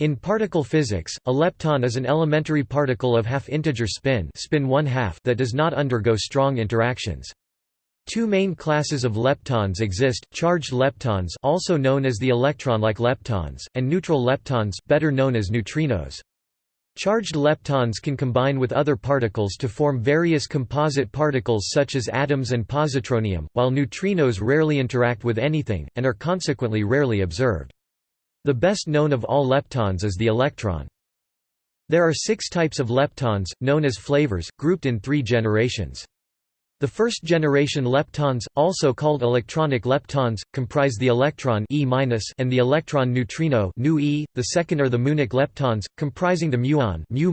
In particle physics, a lepton is an elementary particle of half-integer spin, spin 1 half that does not undergo strong interactions. Two main classes of leptons exist, charged leptons also known as the electron-like leptons, and neutral leptons, better known as neutrinos. Charged leptons can combine with other particles to form various composite particles such as atoms and positronium, while neutrinos rarely interact with anything, and are consequently rarely observed. The best known of all leptons is the electron. There are six types of leptons, known as flavors, grouped in three generations. The first generation leptons, also called electronic leptons, comprise the electron e and the electron neutrino e. The second are the muonic leptons, comprising the muon mu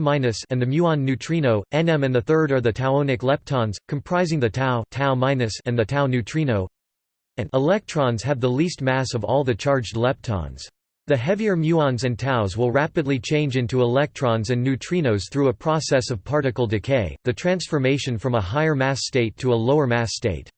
and the muon neutrino nm, and the third are the tauonic leptons, comprising the tau tau and the tau neutrino. And electrons have the least mass of all the charged leptons. The heavier muons and taus will rapidly change into electrons and neutrinos through a process of particle decay, the transformation from a higher mass state to a lower mass state.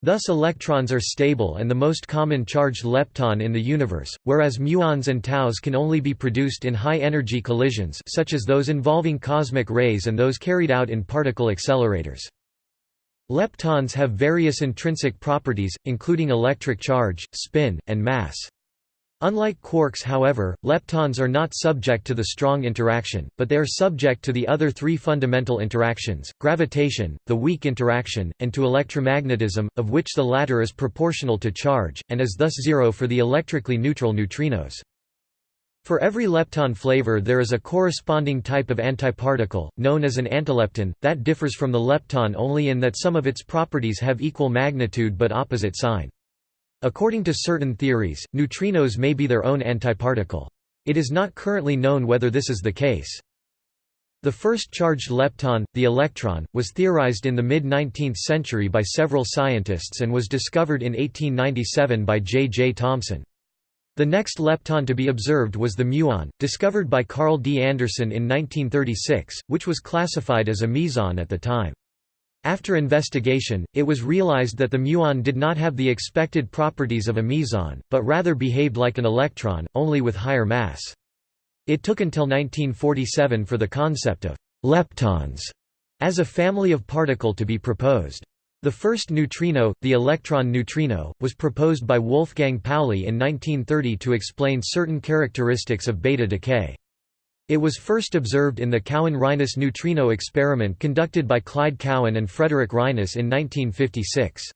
Thus electrons are stable and the most common charged lepton in the universe, whereas muons and taus can only be produced in high-energy collisions such as those involving cosmic rays and those carried out in particle accelerators. Leptons have various intrinsic properties, including electric charge, spin, and mass. Unlike quarks however, leptons are not subject to the strong interaction, but they are subject to the other three fundamental interactions, gravitation, the weak interaction, and to electromagnetism, of which the latter is proportional to charge, and is thus zero for the electrically neutral neutrinos. For every lepton flavor there is a corresponding type of antiparticle, known as an antilepton, that differs from the lepton only in that some of its properties have equal magnitude but opposite sign. According to certain theories, neutrinos may be their own antiparticle. It is not currently known whether this is the case. The first charged lepton, the electron, was theorized in the mid-19th century by several scientists and was discovered in 1897 by J. J. Thomson. The next lepton to be observed was the muon, discovered by Carl D. Anderson in 1936, which was classified as a meson at the time. After investigation, it was realized that the muon did not have the expected properties of a meson, but rather behaved like an electron, only with higher mass. It took until 1947 for the concept of leptons as a family of particle to be proposed. The first neutrino, the electron neutrino, was proposed by Wolfgang Pauli in 1930 to explain certain characteristics of beta decay. It was first observed in the Cowan–Reines neutrino experiment conducted by Clyde Cowan and Frederick Reines in 1956.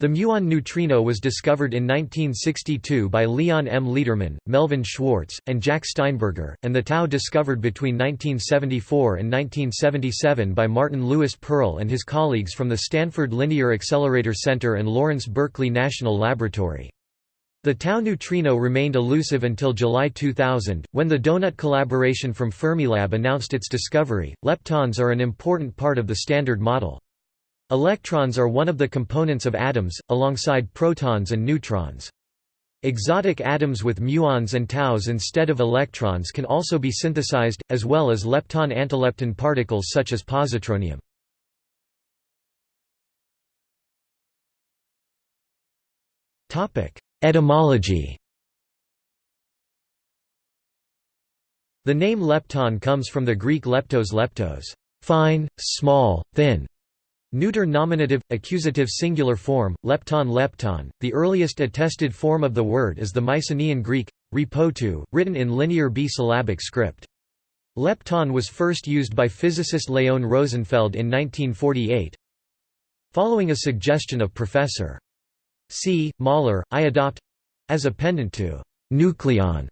The muon neutrino was discovered in 1962 by Leon M. Lederman, Melvin Schwartz, and Jack Steinberger, and the tau discovered between 1974 and 1977 by Martin Lewis Perl and his colleagues from the Stanford Linear Accelerator Center and Lawrence Berkeley National Laboratory. The tau neutrino remained elusive until July 2000, when the Donut collaboration from Fermilab announced its discovery. Leptons are an important part of the Standard Model. Electrons are one of the components of atoms, alongside protons and neutrons. Exotic atoms with muons and taus instead of electrons can also be synthesized, as well as lepton-antilepton particles such as positronium. Topic: Etymology The name lepton comes from the Greek leptos leptos, fine, small, thin. Neuter nominative, accusative singular form, lepton lepton. The earliest attested form of the word is the Mycenaean Greek, ripotou, written in linear B-syllabic script. Lepton was first used by physicist Leon Rosenfeld in 1948. Following a suggestion of Professor. C. Møller, I adopt as a pendant to nucleon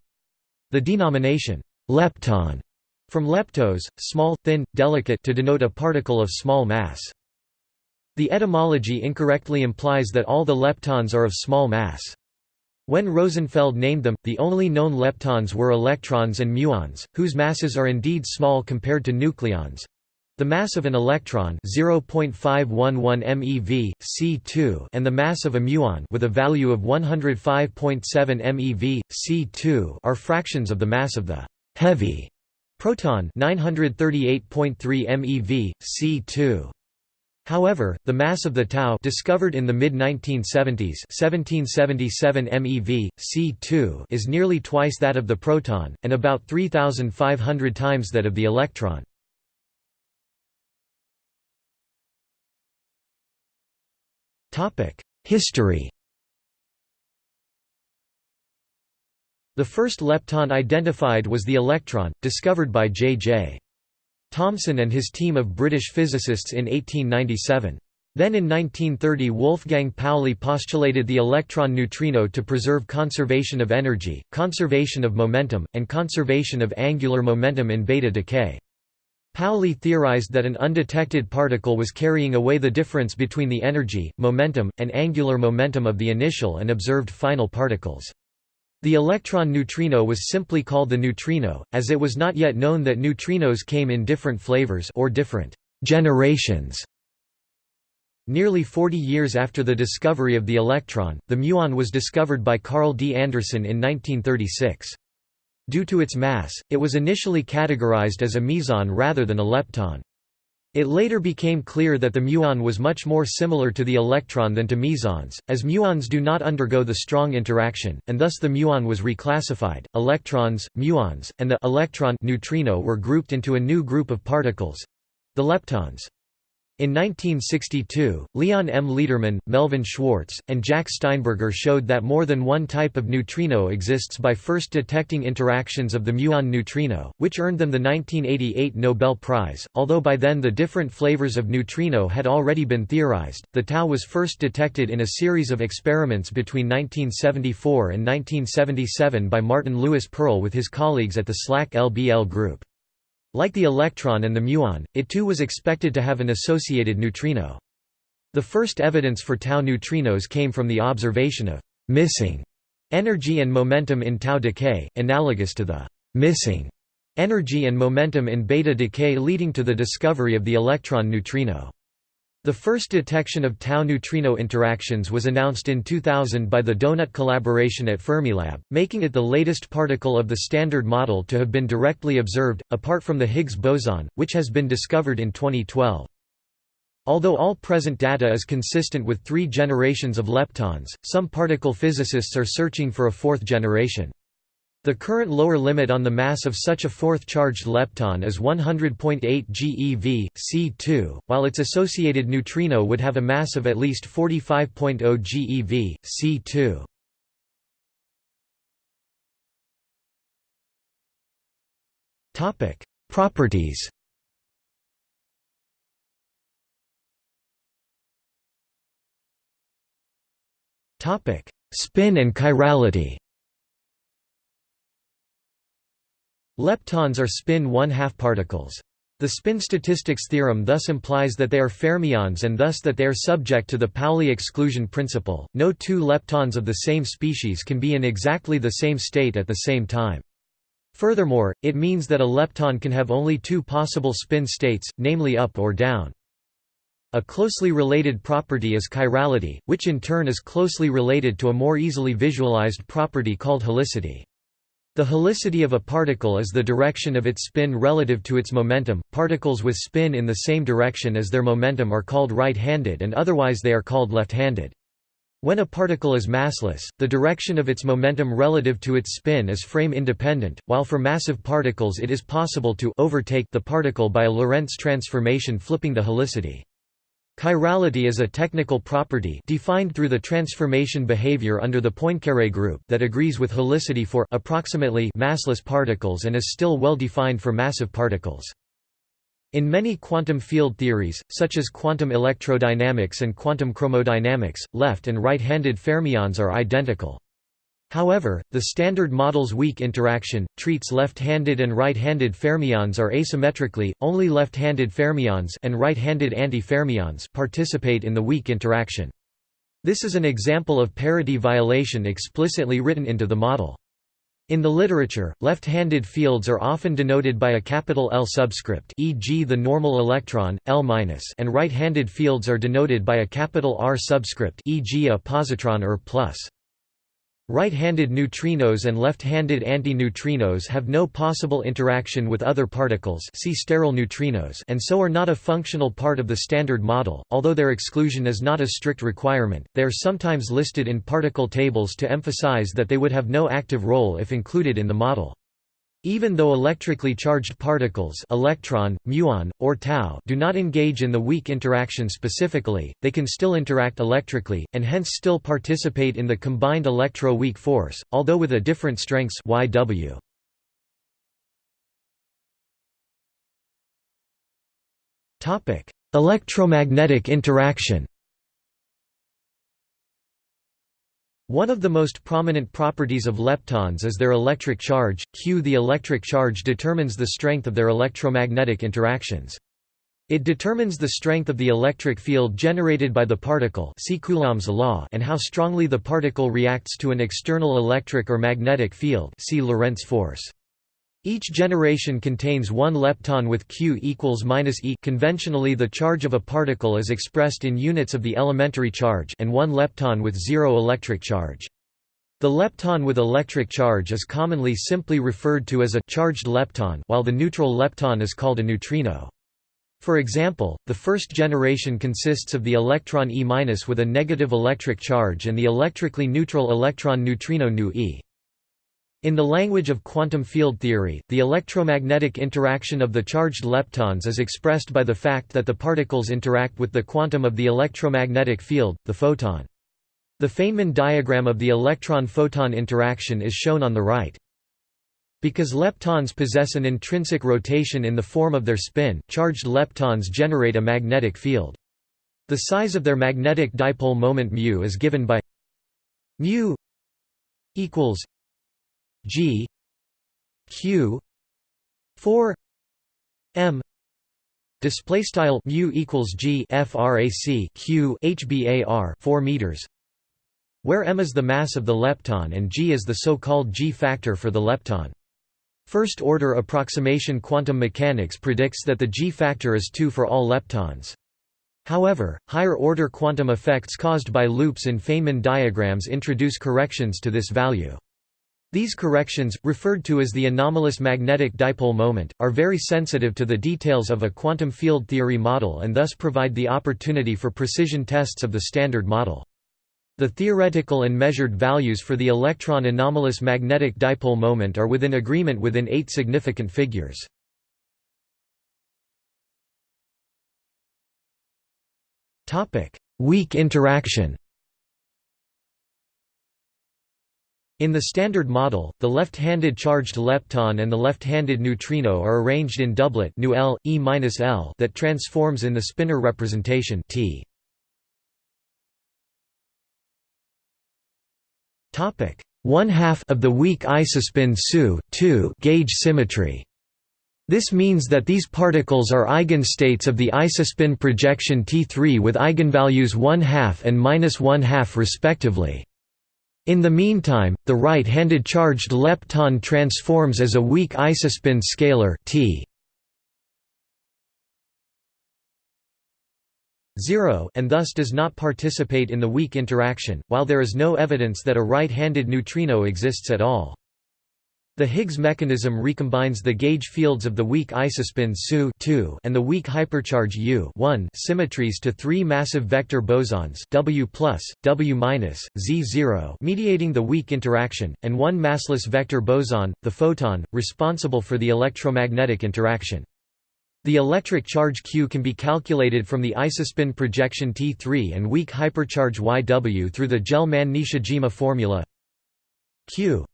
the denomination lepton from leptos, small, thin, delicate to denote a particle of small mass. The etymology incorrectly implies that all the leptons are of small mass. When Rosenfeld named them, the only known leptons were electrons and muons, whose masses are indeed small compared to nucleons. The mass of an electron 0.511 MeV, C2 and the mass of a muon with a value of 105.7 MeV, C2 are fractions of the mass of the heavy proton 938.3 MeV, C2. However, the mass of the tau discovered in the mid-1970s 1777 MeV, C2 is nearly twice that of the proton, and about 3,500 times that of the electron. History The first lepton identified was the electron, discovered by J.J. Thomson and his team of British physicists in 1897. Then in 1930 Wolfgang Pauli postulated the electron neutrino to preserve conservation of energy, conservation of momentum, and conservation of angular momentum in beta decay. Pauli theorized that an undetected particle was carrying away the difference between the energy, momentum, and angular momentum of the initial and observed final particles. The electron neutrino was simply called the neutrino, as it was not yet known that neutrinos came in different flavors or different generations. Nearly 40 years after the discovery of the electron, the muon was discovered by Carl D. Anderson in 1936. Due to its mass, it was initially categorized as a meson rather than a lepton. It later became clear that the muon was much more similar to the electron than to mesons, as muons do not undergo the strong interaction, and thus the muon was reclassified. Electrons, muons, and the electron neutrino were grouped into a new group of particles the leptons. In 1962, Leon M. Lederman, Melvin Schwartz, and Jack Steinberger showed that more than one type of neutrino exists by first detecting interactions of the muon neutrino, which earned them the 1988 Nobel Prize. Although by then the different flavors of neutrino had already been theorized, the tau was first detected in a series of experiments between 1974 and 1977 by Martin Lewis Perl with his colleagues at the SLAC LBL group. Like the electron and the muon, it too was expected to have an associated neutrino. The first evidence for tau neutrinos came from the observation of «missing» energy and momentum in tau decay, analogous to the «missing» energy and momentum in beta decay leading to the discovery of the electron neutrino. The first detection of tau neutrino interactions was announced in 2000 by the Donut collaboration at Fermilab, making it the latest particle of the Standard Model to have been directly observed, apart from the Higgs boson, which has been discovered in 2012. Although all present data is consistent with three generations of leptons, some particle physicists are searching for a fourth generation. The current lower limit on the mass of such a fourth charged lepton is 100.8 GeV, C2, while its associated neutrino would have a mass of at least 45.0 GeV, C2. Topic: Properties. Topic: Spin and chirality. Leptons are spin one-half particles. The spin statistics theorem thus implies that they are fermions and thus that they are subject to the Pauli exclusion principle. No two leptons of the same species can be in exactly the same state at the same time. Furthermore, it means that a lepton can have only two possible spin states, namely up or down. A closely related property is chirality, which in turn is closely related to a more easily visualized property called helicity. The helicity of a particle is the direction of its spin relative to its momentum. Particles with spin in the same direction as their momentum are called right-handed and otherwise they are called left-handed. When a particle is massless, the direction of its momentum relative to its spin is frame independent, while for massive particles it is possible to overtake the particle by a Lorentz transformation flipping the helicity. Chirality is a technical property defined through the transformation behavior under the Poincaré group that agrees with helicity for approximately massless particles and is still well defined for massive particles. In many quantum field theories, such as quantum electrodynamics and quantum chromodynamics, left and right-handed fermions are identical. However, the Standard Model's weak interaction, treats left-handed and right-handed fermions are asymmetrically, only left-handed fermions and right-handed antifermions participate in the weak interaction. This is an example of parity violation explicitly written into the model. In the literature, left-handed fields are often denoted by a capital L subscript e.g. the normal electron, L-, and right-handed fields are denoted by a capital R subscript e.g. a positron or plus. Right-handed neutrinos and left-handed antineutrinos have no possible interaction with other particles see sterile neutrinos and so are not a functional part of the Standard Model, although their exclusion is not a strict requirement, they are sometimes listed in particle tables to emphasize that they would have no active role if included in the model. Even though electrically charged particles electron, muon, or tau do not engage in the weak interaction specifically, they can still interact electrically, and hence still participate in the combined electro-weak force, although with a different strengths YW. Electromagnetic interaction One of the most prominent properties of leptons is their electric charge, Q. The electric charge determines the strength of their electromagnetic interactions. It determines the strength of the electric field generated by the particle see Coulomb's law and how strongly the particle reacts to an external electric or magnetic field see Lorentz force. Each generation contains one lepton with Q equals minus e. Conventionally, the charge of a particle is expressed in units of the elementary charge, and one lepton with zero electric charge. The lepton with electric charge is commonly simply referred to as a charged lepton, while the neutral lepton is called a neutrino. For example, the first generation consists of the electron E- with a negative electric charge and the electrically neutral electron neutrino nu e. In the language of quantum field theory, the electromagnetic interaction of the charged leptons is expressed by the fact that the particles interact with the quantum of the electromagnetic field, the photon. The Feynman diagram of the electron-photon interaction is shown on the right. Because leptons possess an intrinsic rotation in the form of their spin, charged leptons generate a magnetic field. The size of their magnetic dipole moment μ is given by μ equals G Q four M display style mu equals G frac Q HBAR 4 meters where m is the mass of the lepton and g is the so-called g factor for the lepton. First-order approximation quantum mechanics predicts that the g factor is 2 for all leptons. However, higher-order quantum effects caused by loops in Feynman diagrams introduce corrections to this value. These corrections, referred to as the anomalous magnetic dipole moment, are very sensitive to the details of a quantum field theory model and thus provide the opportunity for precision tests of the Standard Model. The theoretical and measured values for the electron anomalous magnetic dipole moment are within agreement within eight significant figures. Weak interaction In the Standard Model, the left-handed charged lepton and the left-handed neutrino are arranged in doublet L, e -L that transforms in the spinor representation T. One half of the weak isospin SU gauge symmetry. This means that these particles are eigenstates of the isospin projection T3 with eigenvalues 1 half and minus 1 half respectively. In the meantime, the right-handed charged lepton transforms as a weak isospin scalar T 0 and thus does not participate in the weak interaction, while there is no evidence that a right-handed neutrino exists at all. The Higgs mechanism recombines the gauge fields of the weak isospin SU and the weak hypercharge U symmetries to three massive vector bosons W+, W-, Z0 mediating the weak interaction, and one massless vector boson, the photon, responsible for the electromagnetic interaction. The electric charge Q can be calculated from the isospin projection T3 and weak hypercharge YW through the Gell-Mann-Nishijima formula Q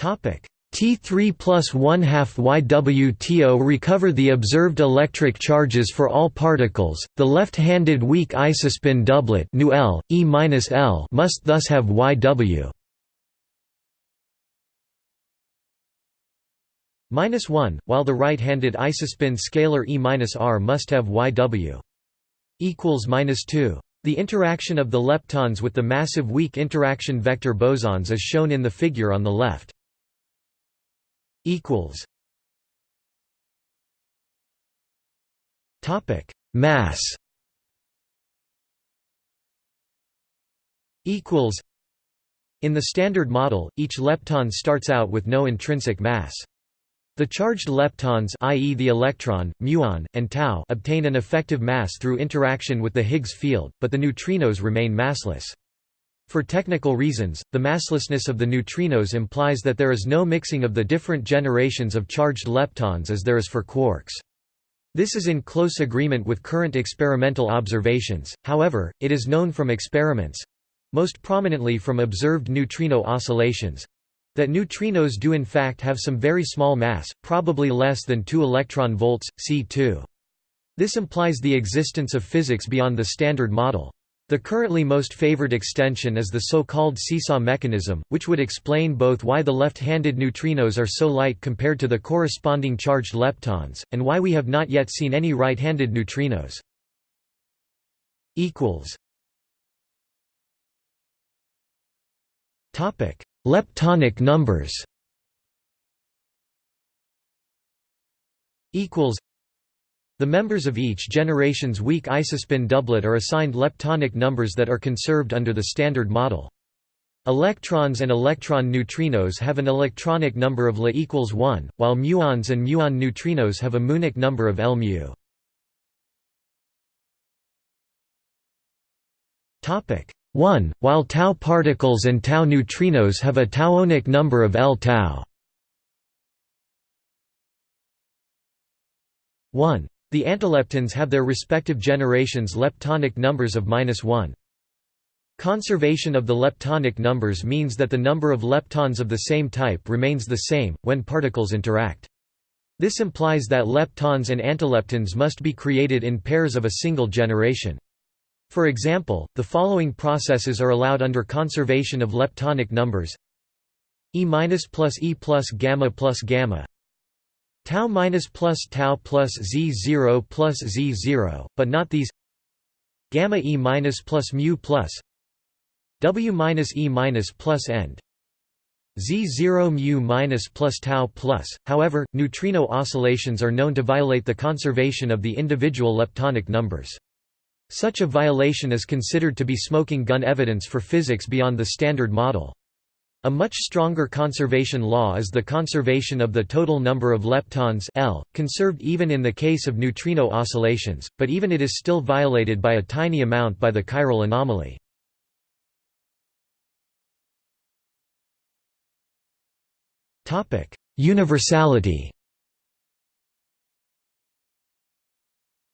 T3 plus 1 half YWTO recover the observed electric charges for all particles. The left-handed weak isospin doublet nu L, E -L must thus have YW minus 1, while the right-handed isospin scalar E-R must have YW equals minus 2. The interaction of the leptons with the massive weak interaction vector bosons is shown in the figure on the left equals topic mass equals In the Standard Model, each lepton starts out with no intrinsic mass. The charged leptons i.e. the electron, muon, and tau obtain an effective mass through interaction with the Higgs field, but the neutrinos remain massless. For technical reasons, the masslessness of the neutrinos implies that there is no mixing of the different generations of charged leptons as there is for quarks. This is in close agreement with current experimental observations, however, it is known from experiments—most prominently from observed neutrino oscillations, that neutrinos do in fact have some very small mass, probably less than 2 electron volts, c2. This implies the existence of physics beyond the Standard Model. The currently most favored extension is the so-called seesaw mechanism, which would explain both why the left-handed neutrinos are so light compared to the corresponding charged leptons, and why we have not yet seen any right-handed neutrinos. Leptonic numbers the members of each generation's weak isospin doublet are assigned leptonic numbers that are conserved under the Standard Model. Electrons and electron neutrinos have an electronic number of La equals 1, while muons and muon neutrinos have a muonic number of L mu. 1, while tau particles and tau neutrinos have a tauonic number of L tau. 1. The antileptons have their respective generations leptonic numbers of -1. Conservation of the leptonic numbers means that the number of leptons of the same type remains the same, when particles interact. This implies that leptons and antileptons must be created in pairs of a single generation. For example, the following processes are allowed under conservation of leptonic numbers E plus E plus gamma plus gamma tau minus plus tau plus z0 plus z0, but not these gamma e minus plus mu plus w minus e minus plus end z0 mu minus plus tau plus. However, neutrino oscillations are known to violate the conservation of the individual leptonic numbers. Such a violation is considered to be smoking gun evidence for physics beyond the Standard Model. A much stronger conservation law is the conservation of the total number of leptons L, conserved even in the case of neutrino oscillations, but even it is still violated by a tiny amount by the chiral anomaly. Universality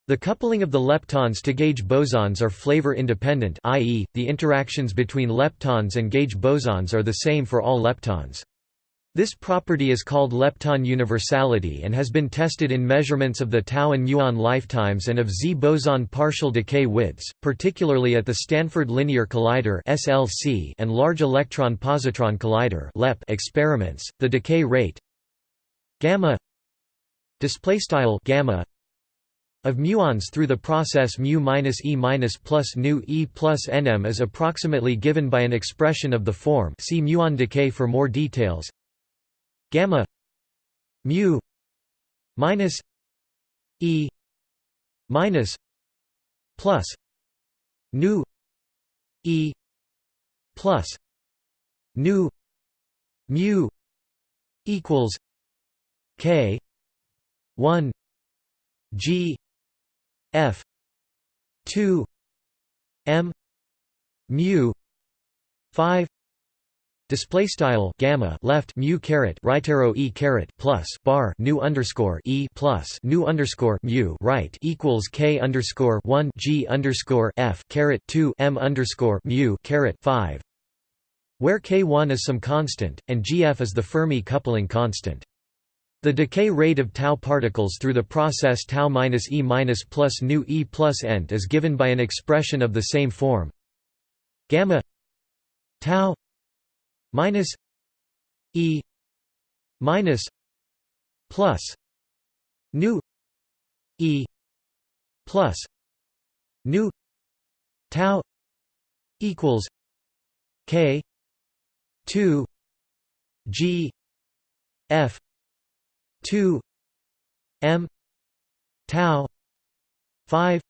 The coupling of the leptons to gauge bosons are flavor independent i.e., the interactions between leptons and gauge bosons are the same for all leptons. This property is called lepton universality and has been tested in measurements of the tau and muon lifetimes and of Z boson partial decay widths, particularly at the Stanford Linear Collider (SLC) and Large Electron Positron Collider (LEP) experiments. The decay rate gamma display style gamma of muons through the process mu minus e minus plus nu e plus nm is approximately given by an expression of the form see muon decay for more details. Gamma mu minus e minus plus nu e plus nu mu equals k 1 g F two M mu five Display style gamma left mu caret right arrow e caret plus bar new underscore e plus new underscore mu right equals k underscore one g underscore f caret two m underscore mu caret five, where k one is some constant and gf is the Fermi coupling constant. The decay rate of tau particles through the process tau minus e minus plus nu e plus ent is given by an expression of the same form. Gamma tau minus e minus plus nu e plus nu tau equals k 2 g f 2 m tau 5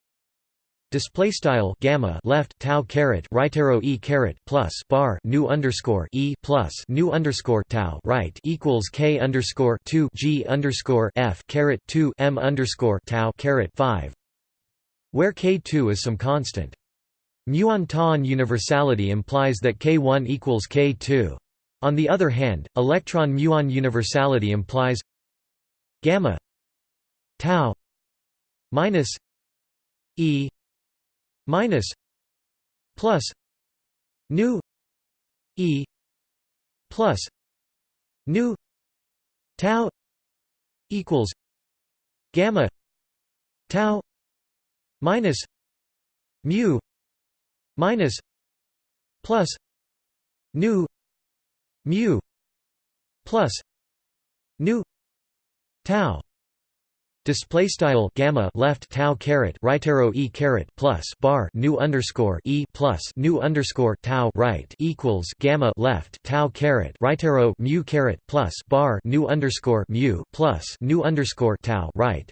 display style gamma left tau caret right arrow e caret plus bar new underscore e plus new underscore tau right equals k underscore 2 g underscore f caret 2 m underscore tau caret 5 where k2 is some constant. Muon tau universality implies that k1 equals k2 on the other hand, electron muon universality implies gamma tau minus e minus plus nu e plus nu tau equals gamma tau minus mu minus plus nu mu plus nu tau. Display style gamma left tau caret right arrow e caret plus bar new underscore e plus new underscore tau right equals gamma left tau caret right arrow mu caret plus bar new underscore mu plus new underscore tau right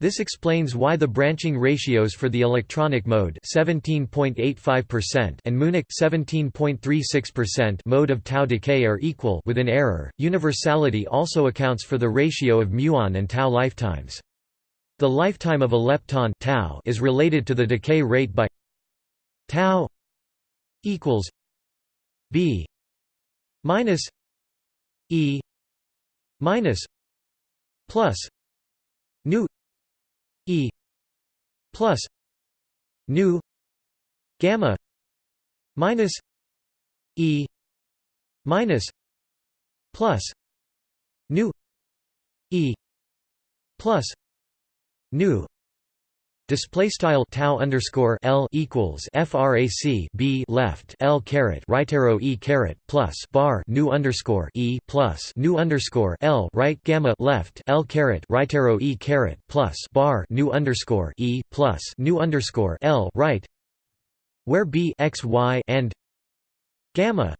this explains why the branching ratios for the electronic mode 17.85% and muonic 17.36% mode of tau decay are equal with an error. Universality also accounts for the ratio of muon and tau lifetimes. The lifetime of a lepton tau is related to the decay rate by tau equals b minus e minus plus nu E plus nu gamma minus E minus plus nu E plus nu Display style tau underscore L equals frac b left L caret right arrow e caret plus bar new underscore e plus new underscore L right gamma left L caret right arrow e caret plus bar new underscore e plus new underscore L right where b x y and gamma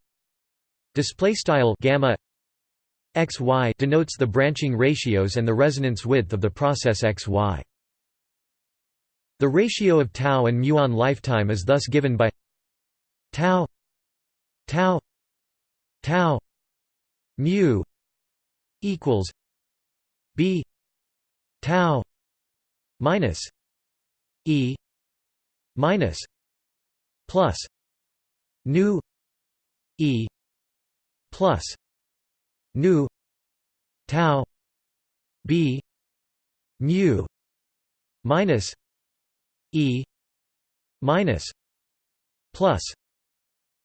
display style gamma x y denotes the branching ratios and the resonance width of the process x y. The ratio of tau and muon lifetime is thus given by tau tau tau mu equals b tau minus e minus plus nu e plus nu tau b mu minus E minus plus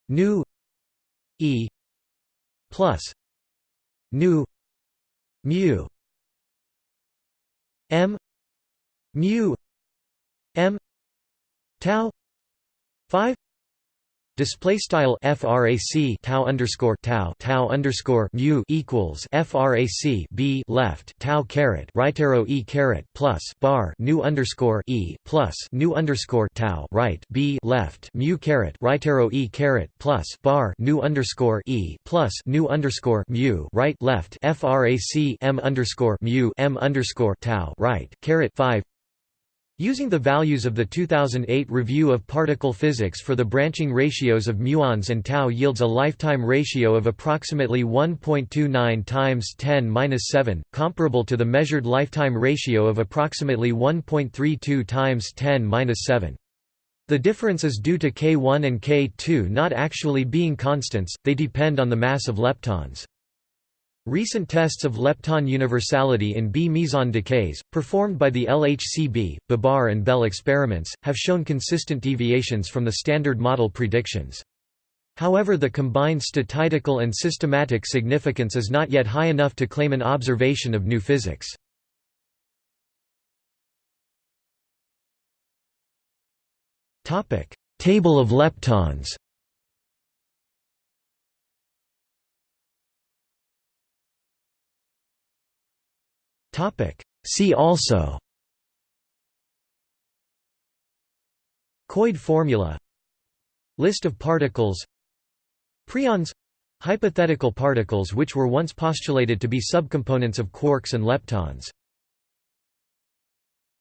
nu E plus nu mu M mu M tau 5 Display style frac tau underscore tau tau underscore mu equals frac b left tau caret right arrow e caret plus bar new underscore e plus new underscore tau right b left mu caret right arrow e caret plus bar new underscore e plus new underscore mu right left frac m underscore mu m underscore tau right caret five Using the values of the 2008 Review of Particle Physics for the branching ratios of muons and tau yields a lifetime ratio of approximately 1.29 times 10^-7, comparable to the measured lifetime ratio of approximately 1.32 times 10^-7. The difference is due to K1 and K2 not actually being constants, they depend on the mass of leptons. Recent tests of lepton universality in B meson decays, performed by the LHCb, Babar and Belle experiments, have shown consistent deviations from the standard model predictions. However the combined statistical and systematic significance is not yet high enough to claim an observation of new physics. Table of leptons Topic. See also. Koide formula. List of particles. Preons Hypothetical particles which were once postulated to be subcomponents of quarks and leptons